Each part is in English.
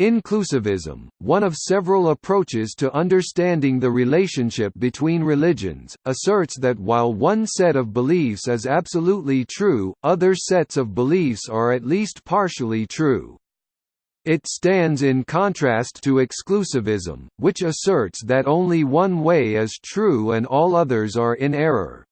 Inclusivism, one of several approaches to understanding the relationship between religions, asserts that while one set of beliefs is absolutely true, other sets of beliefs are at least partially true. It stands in contrast to exclusivism, which asserts that only one way is true and all others are in error.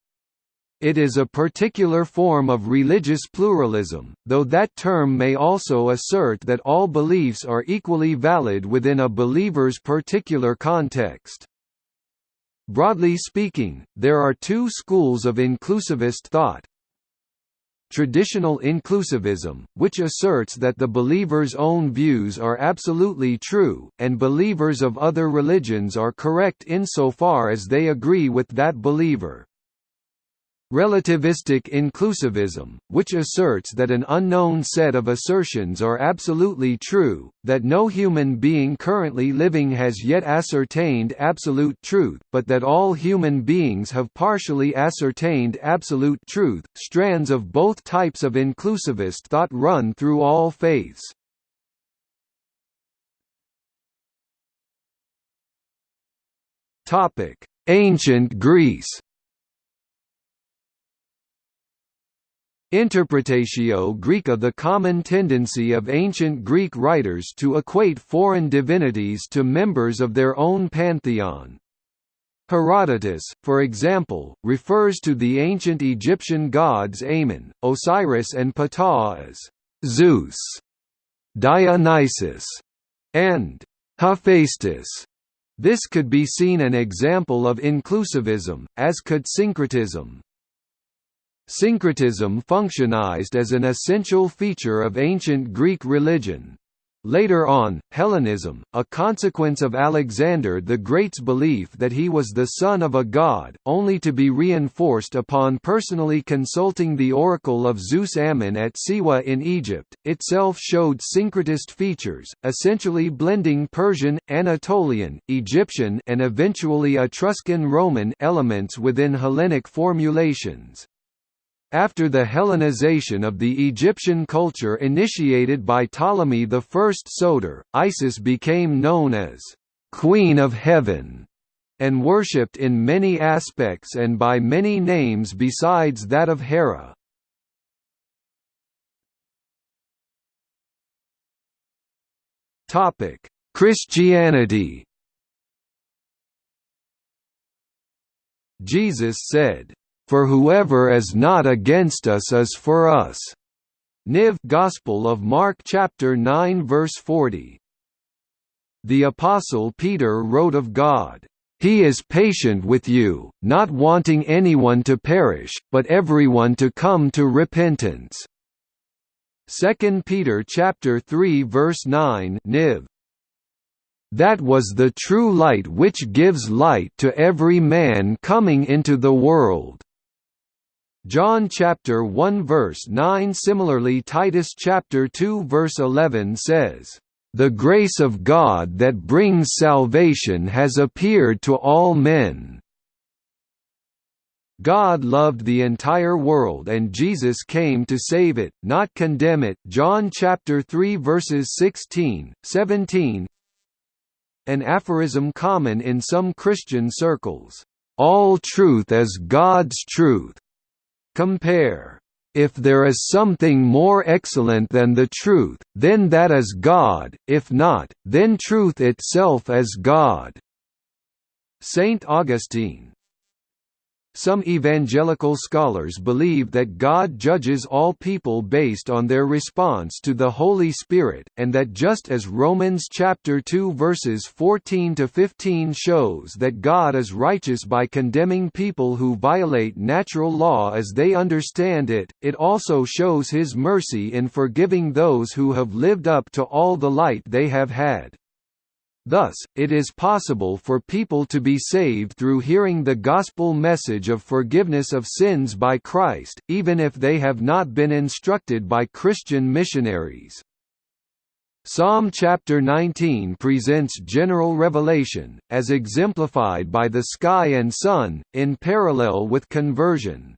It is a particular form of religious pluralism, though that term may also assert that all beliefs are equally valid within a believer's particular context. Broadly speaking, there are two schools of inclusivist thought. Traditional inclusivism, which asserts that the believer's own views are absolutely true, and believers of other religions are correct insofar as they agree with that believer. Relativistic inclusivism, which asserts that an unknown set of assertions are absolutely true, that no human being currently living has yet ascertained absolute truth, but that all human beings have partially ascertained absolute truth. Strands of both types of inclusivist thought run through all faiths. Ancient Greece Interpretatio Graeca The common tendency of ancient Greek writers to equate foreign divinities to members of their own pantheon. Herodotus, for example, refers to the ancient Egyptian gods Amun, Osiris and Ptah as Zeus, Dionysus, and Hephaestus. This could be seen an example of inclusivism, as could syncretism. Syncretism functionized as an essential feature of ancient Greek religion. Later on, Hellenism, a consequence of Alexander the Great's belief that he was the son of a god, only to be reinforced upon personally consulting the oracle of Zeus Ammon at Siwa in Egypt, itself showed syncretist features, essentially blending Persian, Anatolian, Egyptian and eventually Etruscan Roman elements within Hellenic formulations. After the Hellenization of the Egyptian culture initiated by Ptolemy I Soter, Isis became known as «Queen of Heaven» and worshipped in many aspects and by many names besides that of Hera. Christianity Jesus said, for whoever is not against us is for us. Niv Gospel of Mark chapter 9 verse 40. The apostle Peter wrote of God, "He is patient with you, not wanting anyone to perish, but everyone to come to repentance." 2 Peter chapter 3 verse 9 Niv that was the true light which gives light to every man coming into the world. John chapter 1 verse 9 Similarly Titus chapter 2 verse 11 says, "The grace of God that brings salvation has appeared to all men." God loved the entire world and Jesus came to save it, not condemn it. John chapter 3 verses 16, 17. An aphorism common in some Christian circles. All truth is God's truth. Compare. If there is something more excellent than the truth, then that is God, if not, then truth itself is God." Saint Augustine some evangelical scholars believe that God judges all people based on their response to the Holy Spirit, and that just as Romans chapter 2 verses 14 to 15 shows that God is righteous by condemning people who violate natural law as they understand it, it also shows his mercy in forgiving those who have lived up to all the light they have had. Thus, it is possible for people to be saved through hearing the gospel message of forgiveness of sins by Christ, even if they have not been instructed by Christian missionaries. Psalm chapter 19 presents general revelation, as exemplified by the sky and sun, in parallel with conversion.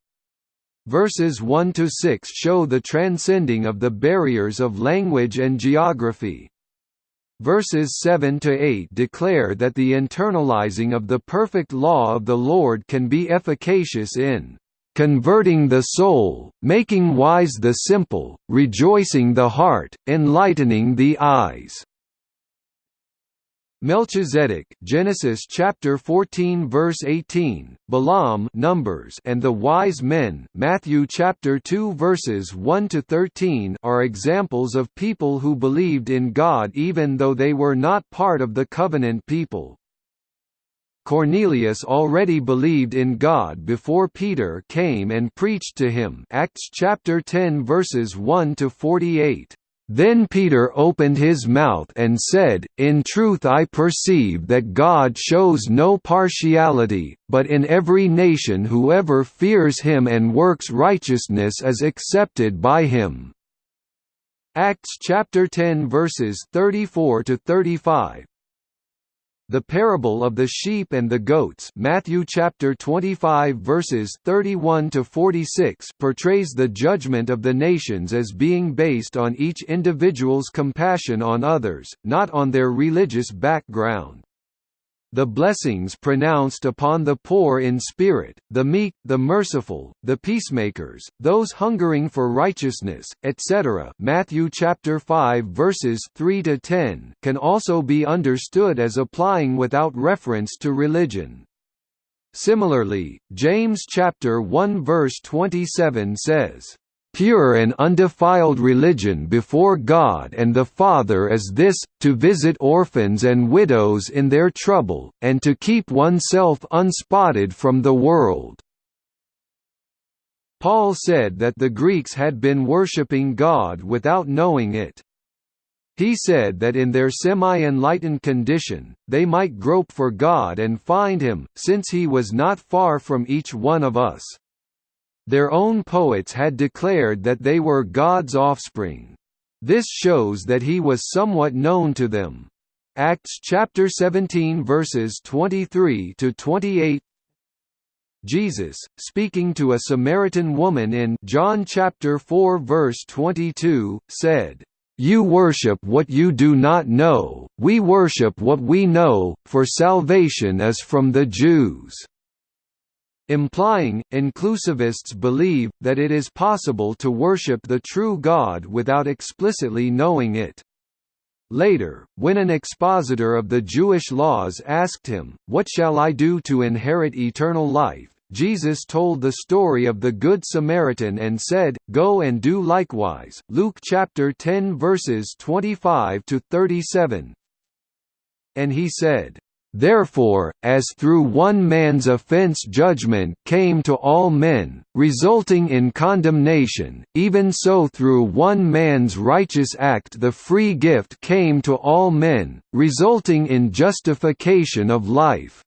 Verses 1–6 show the transcending of the barriers of language and geography. Verses 7 to 8 declare that the internalizing of the perfect law of the Lord can be efficacious in converting the soul, making wise the simple, rejoicing the heart, enlightening the eyes. Melchizedek Genesis chapter 14 verse 18, Balaam Numbers and the wise men Matthew chapter 2 verses 1 to 13 are examples of people who believed in God even though they were not part of the covenant people. Cornelius already believed in God before Peter came and preached to him Acts chapter 10 verses 1 to 48. Then Peter opened his mouth and said, In truth I perceive that God shows no partiality, but in every nation whoever fears him and works righteousness is accepted by him." Acts chapter 10 verses 34 to 35. The parable of the sheep and the goats Matthew chapter 25 verses 31 to 46 portrays the judgment of the nations as being based on each individual's compassion on others, not on their religious background the blessings pronounced upon the poor in spirit, the meek, the merciful, the peacemakers, those hungering for righteousness, etc. Matthew chapter 5 verses 3 to 10 can also be understood as applying without reference to religion. Similarly, James chapter 1 verse 27 says, pure and undefiled religion before God and the Father is this, to visit orphans and widows in their trouble, and to keep oneself unspotted from the world." Paul said that the Greeks had been worshipping God without knowing it. He said that in their semi-enlightened condition, they might grope for God and find him, since he was not far from each one of us. Their own poets had declared that they were God's offspring. This shows that he was somewhat known to them. Acts chapter 17 verses 23 to 28 Jesus, speaking to a Samaritan woman in John chapter 4 verse 22, said, "You worship what you do not know, we worship what we know, for salvation is from the Jews." Implying, inclusivists believe, that it is possible to worship the true God without explicitly knowing it. Later, when an expositor of the Jewish laws asked him, What shall I do to inherit eternal life? Jesus told the story of the Good Samaritan and said, Go and do likewise. Luke chapter 10 verses 25 to 37. And he said, Therefore, as through one man's offense judgment came to all men, resulting in condemnation, even so through one man's righteous act the free gift came to all men, resulting in justification of life.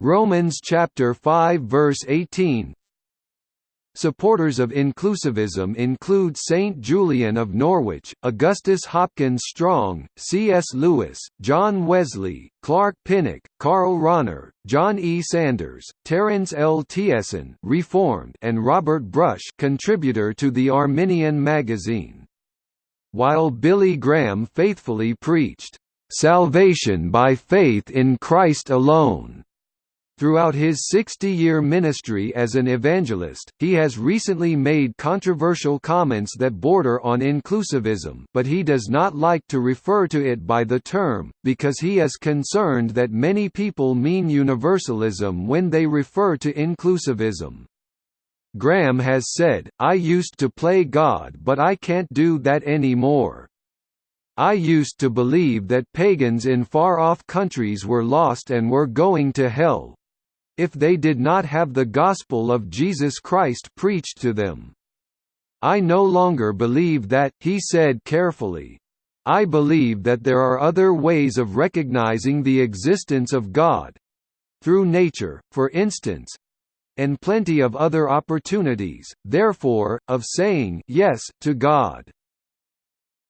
Romans chapter 5 verse 18 Supporters of inclusivism include Saint Julian of Norwich, Augustus Hopkins Strong, C.S. Lewis, John Wesley, Clark Pinnock, Karl Rahner, John E. Sanders, Terence L. Tiessen Reformed and Robert Brush contributor to the Arminian magazine. While Billy Graham faithfully preached, "...salvation by faith in Christ alone." Throughout his 60-year ministry as an evangelist, he has recently made controversial comments that border on inclusivism but he does not like to refer to it by the term, because he is concerned that many people mean universalism when they refer to inclusivism. Graham has said, I used to play God but I can't do that anymore. I used to believe that pagans in far-off countries were lost and were going to hell, if they did not have the gospel of Jesus Christ preached to them. I no longer believe that, he said carefully. I believe that there are other ways of recognizing the existence of God through nature, for instance and plenty of other opportunities, therefore, of saying yes to God.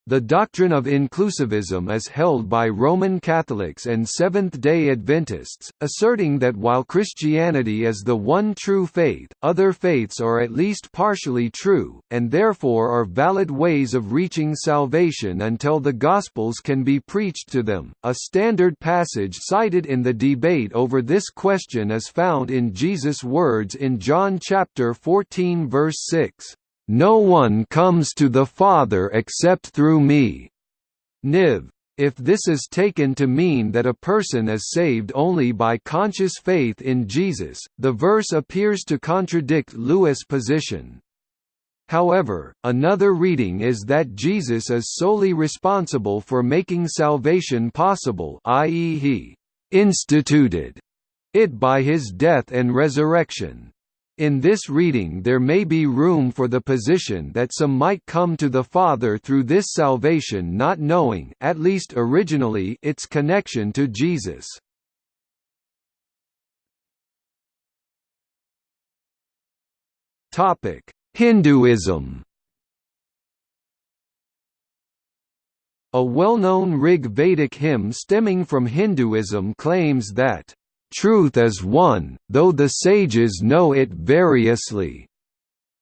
The doctrine of inclusivism is held by Roman Catholics and Seventh-day Adventists, asserting that while Christianity is the one true faith, other faiths are at least partially true, and therefore are valid ways of reaching salvation until the Gospels can be preached to them. A standard passage cited in the debate over this question is found in Jesus' words in John chapter 14 verse 6. No one comes to the Father except through me. Niv. If this is taken to mean that a person is saved only by conscious faith in Jesus, the verse appears to contradict Lewis' position. However, another reading is that Jesus is solely responsible for making salvation possible i.e. he «instituted» it by his death and resurrection. In this reading there may be room for the position that some might come to the Father through this salvation not knowing at least originally its connection to Jesus. Hinduism A well-known Rig Vedic hymn stemming from Hinduism claims that Truth is one, though the sages know it variously,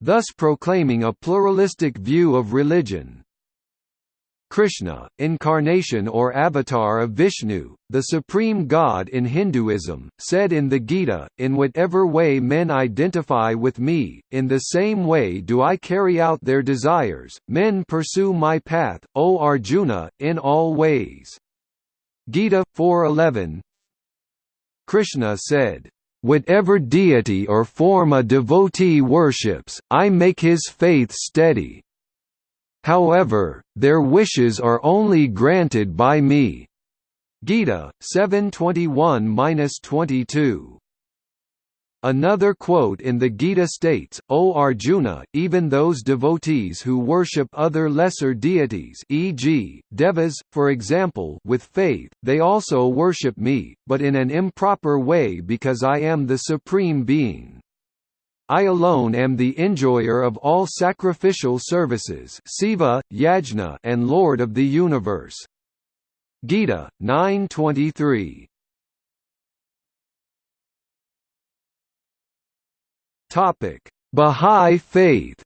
thus proclaiming a pluralistic view of religion. Krishna, incarnation or avatar of Vishnu, the supreme god in Hinduism, said in the Gita, in whatever way men identify with me, in the same way do I carry out their desires, men pursue my path, O Arjuna, in all ways. Gita 4.11 Krishna said, Whatever deity or form a devotee worships, I make his faith steady. However, their wishes are only granted by me. Gita 7:21-22. Another quote in the Gita states, O Arjuna, even those devotees who worship other lesser deities e.g., devas, for example with faith, they also worship me, but in an improper way because I am the Supreme Being. I alone am the enjoyer of all sacrificial services Siva, Yajna, and Lord of the Universe. Gita, 923 Topic: Bahá'í Faith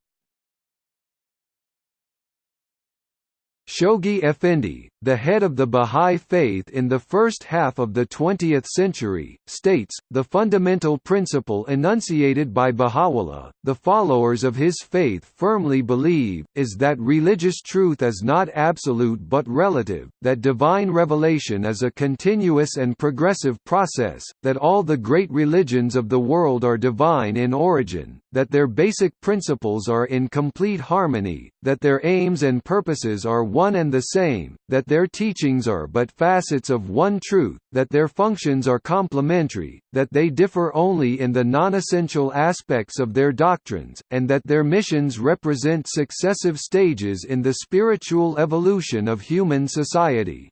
Shoghi Effendi, the head of the Bahá'í Faith in the first half of the 20th century, states, the fundamental principle enunciated by Baha'u'llah, the followers of his faith firmly believe, is that religious truth is not absolute but relative, that divine revelation is a continuous and progressive process, that all the great religions of the world are divine in origin, that their basic principles are in complete harmony, that their aims and purposes are one and the same, that their teachings are but facets of one truth, that their functions are complementary, that they differ only in the non-essential aspects of their doctrines, and that their missions represent successive stages in the spiritual evolution of human society.